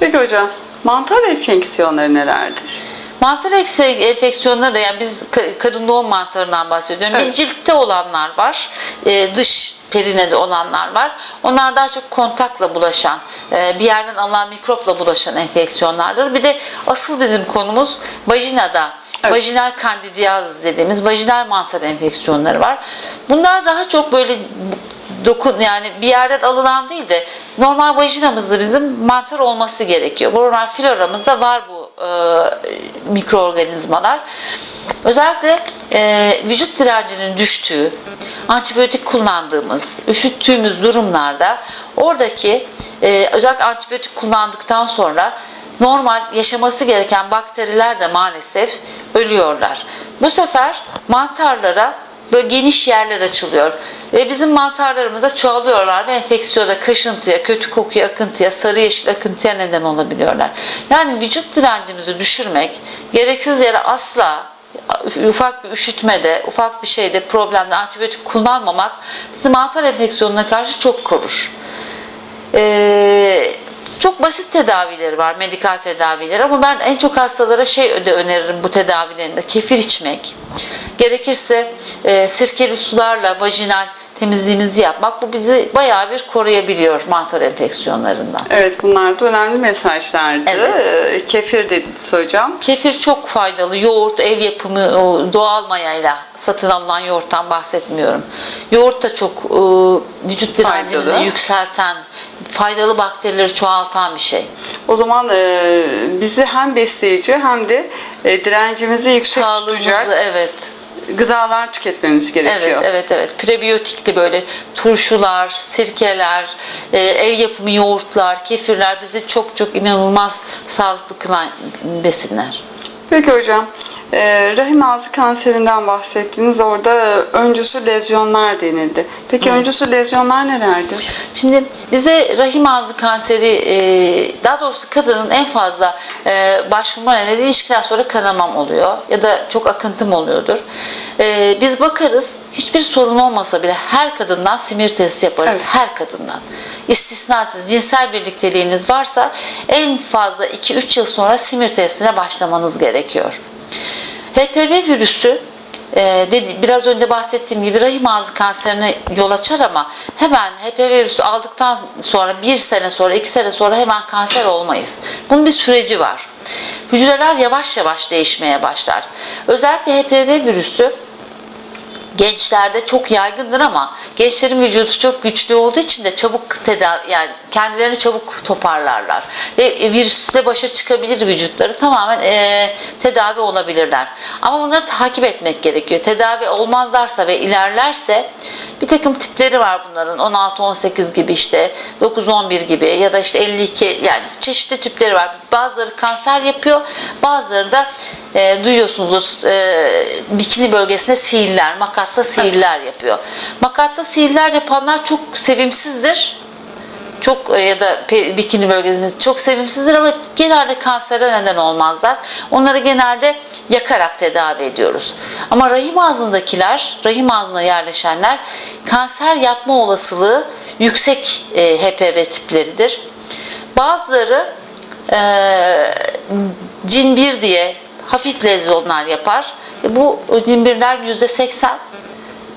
Peki hocam mantar enfeksiyonları nelerdir? Mantar enfeksiyonları da yani biz ka- kadın doğum mantarından bahsediyorum. Evet. Bir ciltte olanlar var. e, dış perinede olanlar var. Onlar daha çok kontakla bulaşan, e, bir yerden alınan mikropla bulaşan enfeksiyonlardır. Bir de asıl bizim konumuz vajinada Evet. vajinal kandidiyaz dediğimiz vajinal mantar enfeksiyonları var. Bunlar daha çok böyle dokun yani bir yerden alınan değil de normal vajinamızda bizim mantar olması gerekiyor. Normal floramızda var bu e, mikroorganizmalar. Özellikle e, vücut direncinin düştüğü, antibiyotik kullandığımız, üşüttüğümüz durumlarda oradaki e, özellikle antibiyotik kullandıktan sonra normal yaşaması gereken bakteriler de maalesef ölüyorlar. Bu sefer mantarlara böyle geniş yerler açılıyor. Ve bizim mantarlarımıza çoğalıyorlar ve enfeksiyona, kaşıntıya, kötü kokuya, akıntıya, sarı yeşil akıntıya neden olabiliyorlar. Yani vücut direncimizi düşürmek, gereksiz yere asla ufak bir üşütmede, ufak bir şeyde, problemde antibiyotik kullanmamak bizi mantar enfeksiyonuna karşı çok korur. Ee, çok basit tedavileri var, medikal tedavileri ama ben en çok hastalara şey de öneririm bu tedavilerinde. Kefir içmek, gerekirse e, sirkeli sularla vajinal temizliğimizi yapmak bu bizi bayağı bir koruyabiliyor mantar enfeksiyonlarından. Evet bunlar da önemli mesajlardı. Evet. Ee, Kefir dediniz hocam. Kefir çok faydalı. Yoğurt, ev yapımı, doğal mayayla satın alınan yoğurttan bahsetmiyorum. Yoğurt da çok e, vücut direncimizi yükselten, faydalı bakterileri çoğaltan bir şey. O zaman e, bizi hem besleyici hem de e, direncimizi yüksek Sağlığımızı tutacak evet. gıdalar tüketmemiz gerekiyor. Evet, evet, evet. Prebiyotikli böyle turşular, sirkeler, e, ev yapımı yoğurtlar, kefirler bizi çok çok inanılmaz sağlıklı kılan besinler. Peki hocam, e, rahim ağzı kanserinden bahsettiniz. Orada öncüsü lezyonlar denildi. Peki öncüsü lezyonlar nelerdir? Şimdi bize rahim ağzı kanseri, e, daha doğrusu kadının en fazla e, başvurma nedeni ilişkiden sonra kanamam oluyor ya da çok akıntım oluyordur. E, Biz bakarız, hiçbir sorun olmasa bile her kadından simir testi yaparız. Evet. Her kadından. İstisnasız cinsel birlikteliğiniz varsa en fazla 2-3 yıl sonra simir testine başlamanız gerekiyor. HPV virüsü e, dedi, biraz önce bahsettiğim gibi rahim ağzı kanserine yol açar ama hemen HPV virüsü aldıktan sonra bir sene sonra iki sene sonra hemen kanser olmayız. Bunun bir süreci var. Hücreler yavaş yavaş değişmeye başlar. Özellikle HPV virüsü gençlerde çok yaygındır ama gençlerin vücudu çok güçlü olduğu için de çabuk tedavi yani kendilerini çabuk toparlarlar ve virüsle başa çıkabilir vücutları tamamen e, tedavi olabilirler. Ama bunları takip etmek gerekiyor. Tedavi olmazlarsa ve ilerlerse bir takım tipleri var bunların 16-18 gibi işte 9-11 gibi ya da işte 52 yani çeşitli tipleri var. Bazıları kanser yapıyor bazıları da e, duyuyorsunuzdur e, bikini bölgesinde sihirler, makatta sihirler yapıyor. Makatta sihirler yapanlar çok sevimsizdir. Çok e, ya da bikini bölgesinde çok sevimsizdir ama genelde kansere neden olmazlar. Onları genelde yakarak tedavi ediyoruz. Ama rahim ağzındakiler, rahim ağzına yerleşenler kanser yapma olasılığı yüksek e, HPV tipleridir. Bazıları e, cin 1 diye hafif lezyonlar yapar. E, bu cin 1'ler %80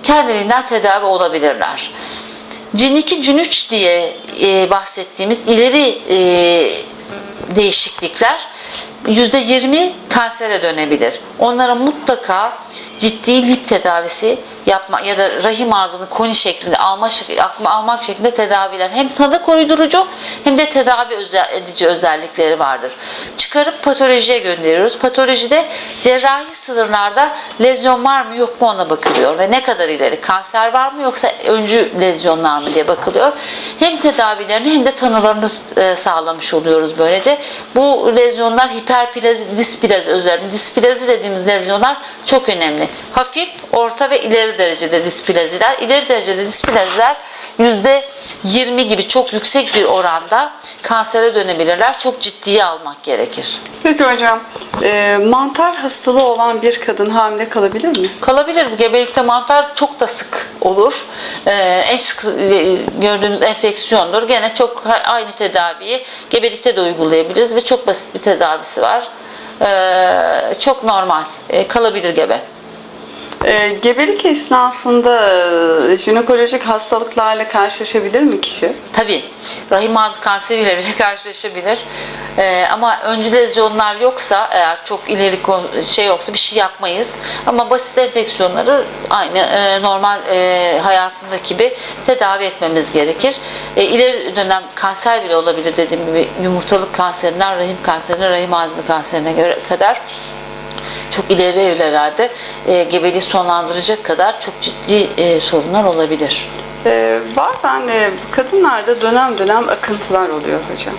kendiliğinden tedavi olabilirler. Cin 2, cin 3 diye e, bahsettiğimiz ileri e, değişiklikler %20 kansere dönebilir. Onlara mutlaka ciddi lip tedavisi yapma ya da rahim ağzını koni şeklinde alma, şek- almak şeklinde tedaviler hem tanı koydurucu hem de tedavi özel, edici özellikleri vardır. Çıkarıp patolojiye gönderiyoruz. Patolojide cerrahi sınırlarda lezyon var mı yok mu ona bakılıyor ve ne kadar ileri kanser var mı yoksa öncü lezyonlar mı diye bakılıyor. Hem tedavilerini hem de tanılarını e, sağlamış oluyoruz böylece. Bu lezyonlar hiperplazi, displazi özellikle displazi dediğimiz lezyonlar çok önemli. Hafif, orta ve ileri derecede displaziler. İleri derecede displaziler yüzde 20 gibi çok yüksek bir oranda kansere dönebilirler. Çok ciddiye almak gerekir. Peki hocam, e, mantar hastalığı olan bir kadın hamile kalabilir mi? Kalabilir. Gebelikte mantar çok da sık olur. Ee, en sık e, gördüğümüz enfeksiyondur. Gene çok aynı tedaviyi gebelikte de uygulayabiliriz ve çok basit bir tedavisi var. Ee, çok normal. Ee, kalabilir gebe. E, gebelik esnasında e, jinekolojik hastalıklarla karşılaşabilir mi kişi? Tabii rahim ağzı kanseriyle bile karşılaşabilir. Ee, ama öncü lezyonlar yoksa eğer çok ileri şey yoksa bir şey yapmayız. Ama basit enfeksiyonları aynı e, normal e, hayatındaki gibi tedavi etmemiz gerekir. E, ileri dönem kanser bile olabilir dediğim gibi yumurtalık kanserinden rahim kanserine, rahim ağzı kanserine göre kadar çok ileri evrelerde e, gebeliği sonlandıracak kadar çok ciddi e, sorunlar olabilir. E, bazen de kadınlarda dönem dönem akıntılar oluyor hocam.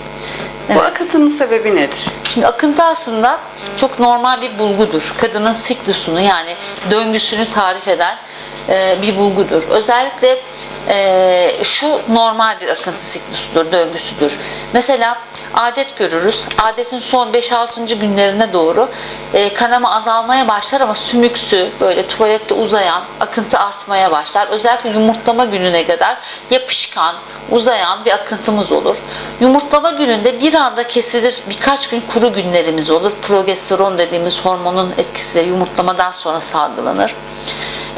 Bu Evet. akıntının sebebi nedir? Şimdi akıntı aslında çok normal bir bulgudur. Kadının siklusunu yani döngüsünü tarif eden e, bir bulgudur. Özellikle e, şu normal bir akıntı siklusudur, döngüsüdür. Mesela adet görürüz. Adetin son 5-6. günlerine doğru e, kanama azalmaya başlar ama sümüksü, böyle tuvalette uzayan akıntı artmaya başlar. Özellikle yumurtlama gününe kadar yapışkan, uzayan bir akıntımız olur. Yumurtlama gününde bir anda kesilir birkaç gün kuru günlerimiz olur. Progesteron dediğimiz hormonun etkisiyle yumurtlamadan sonra salgılanır.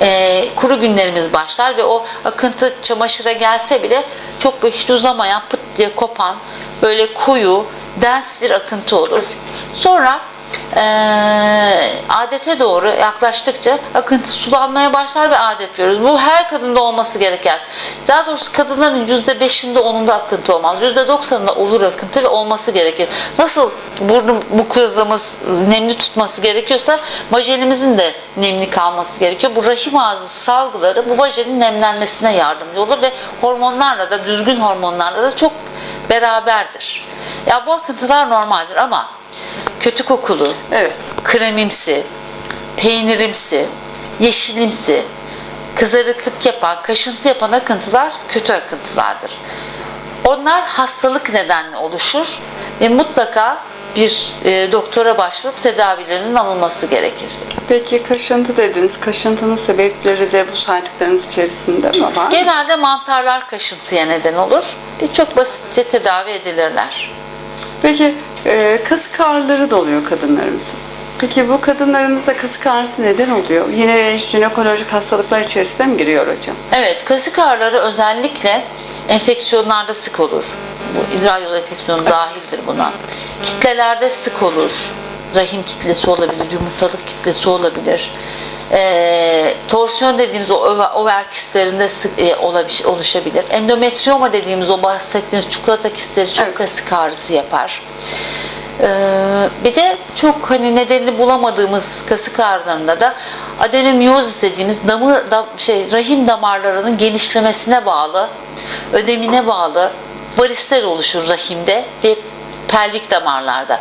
Ee, kuru günlerimiz başlar ve o akıntı çamaşıra gelse bile çok böyle hiç uzamayan pıt diye kopan böyle koyu dens bir akıntı olur. Sonra eee, adete doğru yaklaştıkça akıntı sulanmaya başlar ve adet görürüz. Bu her kadında olması gereken. Daha doğrusu kadınların %5'inde onunda akıntı olmaz. %90'ında olur akıntı ve olması gerekir. Nasıl burnu mukozamız nemli tutması gerekiyorsa vajenimizin de nemli kalması gerekiyor. Bu rahim ağzı salgıları bu vajenin nemlenmesine yardımcı olur ve hormonlarla da düzgün hormonlarla da çok beraberdir. Ya bu akıntılar normaldir ama kötü kokulu, Evet. kremimsi, peynirimsi, yeşilimsi, kızarıklık yapan, kaşıntı yapan akıntılar kötü akıntılardır. Onlar hastalık nedenle oluşur ve mutlaka bir e, doktora başvurup tedavilerinin alınması gerekir. Peki kaşıntı dediniz. Kaşıntının sebepleri de bu saydıklarınız içerisinde mi var? Genelde mantarlar kaşıntıya neden olur ve çok basitçe tedavi edilirler. Peki e, kasık ağrıları da kadınlarımızın. Peki bu kadınlarımızda kasık ağrısı neden oluyor? Yine jinekolojik hastalıklar içerisine mi giriyor hocam? Evet, kasık ağrıları özellikle enfeksiyonlarda sık olur. Bu idrar yolu enfeksiyonu dahildir buna. Kitlelerde sık olur. Rahim kitlesi olabilir, yumurtalık kitlesi olabilir. Ee, torsiyon dediğimiz o over, kistlerinde sık, e, olabiş- oluşabilir. Endometrioma dediğimiz o bahsettiğimiz çikolata kistleri çok Evet. kasık ağrısı yapar. Ee, bir de çok hani nedenini bulamadığımız kasık ağrılarında da adenomiyozis dediğimiz damır da, şey rahim damarlarının genişlemesine bağlı, ödemine bağlı varisler oluşur rahimde ve pelvik damarlarda.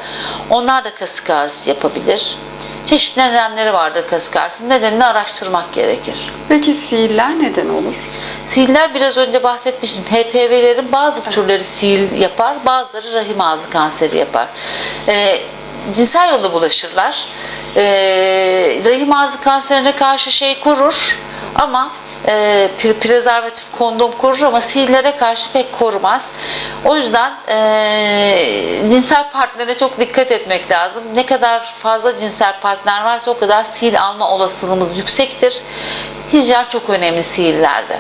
Onlar da kasık ağrısı yapabilir. Çeşitli nedenleri vardır kasık ağrısının. Nedenini araştırmak gerekir. Peki sihirler neden olur? Sihirler biraz önce bahsetmiştim. HPV'lerin bazı türleri sihir yapar, bazıları rahim ağzı kanseri yapar. Ee, cinsel yolla bulaşırlar. Ee, rahim ağzı kanserine karşı şey korur ama e, pre- prezervatif kondom korur ama sihirlere karşı pek korumaz. O yüzden e, cinsel partnere çok dikkat etmek lazım. Ne kadar fazla cinsel partner varsa o kadar sihir alma olasılığımız yüksektir. Hijyen çok önemli sihirlerde.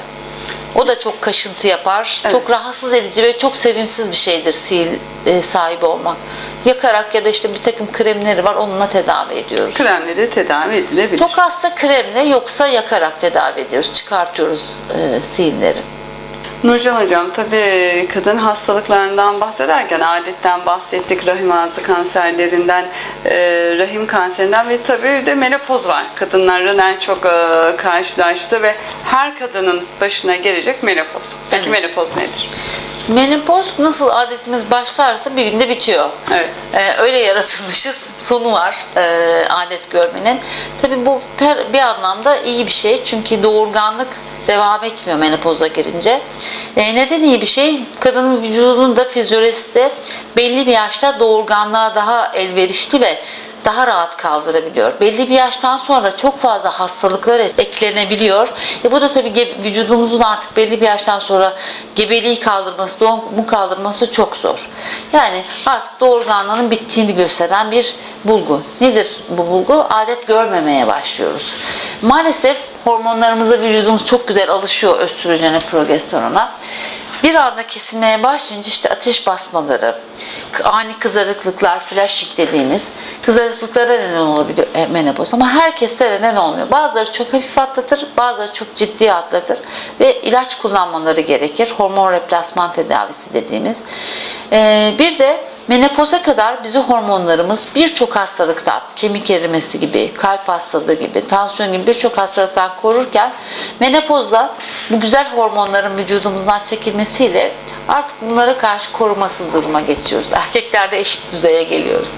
O da çok kaşıntı yapar. Evet. Çok rahatsız edici ve çok sevimsiz bir şeydir sil e, sahibi olmak. Yakarak ya da işte bir takım kremleri var onunla tedavi ediyoruz. Kremle de tedavi edilebilir. Çok azsa kremle yoksa yakarak tedavi ediyoruz. Çıkartıyoruz e, silleri. Nurcan Hocam tabii kadın hastalıklarından bahsederken adetten bahsettik, rahim ağzı kanserlerinden, e, rahim kanserinden ve tabii de menopoz var. Kadınların en çok e, karşılaştığı ve her kadının başına gelecek menopoz. Peki Evet. menopoz nedir? Menopoz nasıl adetimiz başlarsa bir günde bitiyor. Evet. Ee, öyle yaratılmışız. Sonu var e, adet görmenin. Tabii bu per, bir anlamda iyi bir şey. Çünkü doğurganlık devam etmiyor menopoza girince. E, neden iyi bir şey? Kadının vücudunun da fizyolojisi de belli bir yaşta doğurganlığa daha elverişli ve daha rahat kaldırabiliyor. Belli bir yaştan sonra çok fazla hastalıklar eklenebiliyor. E bu da tabii vücudumuzun artık belli bir yaştan sonra gebeliği kaldırması, doğumu kaldırması çok zor. Yani artık doğurganlığının bittiğini gösteren bir bulgu. Nedir bu bulgu? Adet görmemeye başlıyoruz. Maalesef hormonlarımıza vücudumuz çok güzel alışıyor östrojene, progesterona. Bir anda kesilmeye başlayınca işte ateş basmaları, ani kızarıklıklar, flashing dediğimiz kızarıklıklara neden olabiliyor e, menopoz. Ama herkeste neden olmuyor. Bazıları çok hafif atlatır, bazıları çok ciddi atlatır ve ilaç kullanmaları gerekir. Hormon replasman tedavisi dediğimiz. Ee, bir de Menopoza kadar bizi hormonlarımız birçok hastalıktan, kemik erimesi gibi, kalp hastalığı gibi, tansiyon gibi birçok hastalıktan korurken menopozda bu güzel hormonların vücudumuzdan çekilmesiyle artık bunlara karşı korumasız duruma geçiyoruz. Erkeklerde eşit düzeye geliyoruz.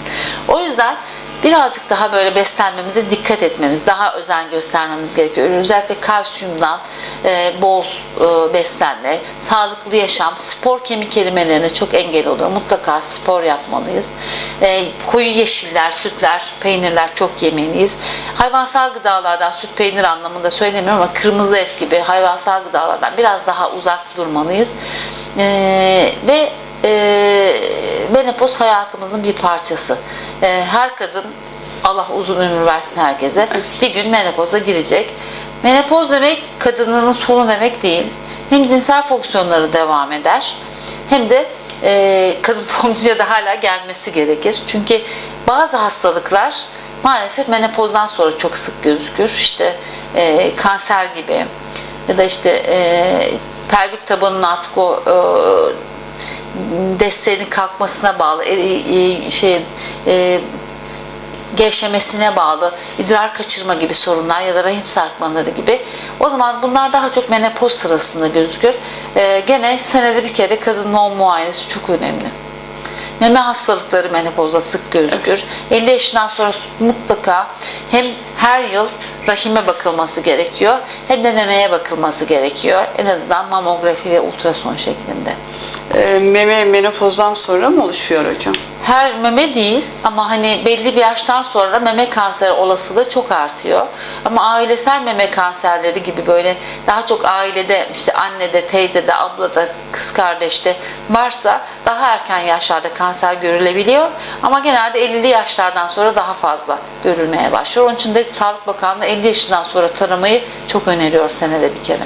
O yüzden birazcık daha böyle beslenmemize dikkat etmemiz, daha özen göstermemiz gerekiyor. Özellikle kalsiyumdan e, bol e, beslenme, sağlıklı yaşam, spor kemik erimelerine çok engel oluyor. Mutlaka spor yapmalıyız. E, koyu yeşiller, sütler, peynirler çok yemeliyiz. Hayvansal gıdalardan, süt peynir anlamında söylemiyorum ama kırmızı et gibi hayvansal gıdalardan biraz daha uzak durmalıyız. E, ve e, menopoz hayatımızın bir parçası. E, her kadın Allah uzun ömür versin herkese. Bir gün menopoza girecek. Menopoz demek kadınlığının sonu demek değil. Hem cinsel fonksiyonları devam eder hem de e, kadın doğumcuya da hala gelmesi gerekir. Çünkü bazı hastalıklar maalesef menopozdan sonra çok sık gözükür. İşte e, kanser gibi ya da işte e, pelvik tabanının artık o e, desteğinin kalkmasına bağlı e, e, şey e, gevşemesine bağlı idrar kaçırma gibi sorunlar ya da rahim sarkmaları gibi. O zaman bunlar daha çok menopoz sırasında gözükür. E, gene senede bir kere kadın doğum muayenesi çok önemli. Meme hastalıkları menopozda sık gözükür. 50 yaşından sonra mutlaka hem her yıl rahime bakılması gerekiyor hem de memeye bakılması gerekiyor. En azından mamografi ve ultrason şeklinde. Ee, meme menopozdan sonra mı oluşuyor hocam? Her meme değil ama hani belli bir yaştan sonra meme kanseri olasılığı çok artıyor. Ama ailesel meme kanserleri gibi böyle daha çok ailede işte annede, teyzede, ablada, kız kardeşte varsa daha erken yaşlarda kanser görülebiliyor. Ama genelde 50'li yaşlardan sonra daha fazla görülmeye başlıyor. Onun için de Sağlık Bakanlığı 50 yaşından sonra taramayı çok öneriyor senede bir kere.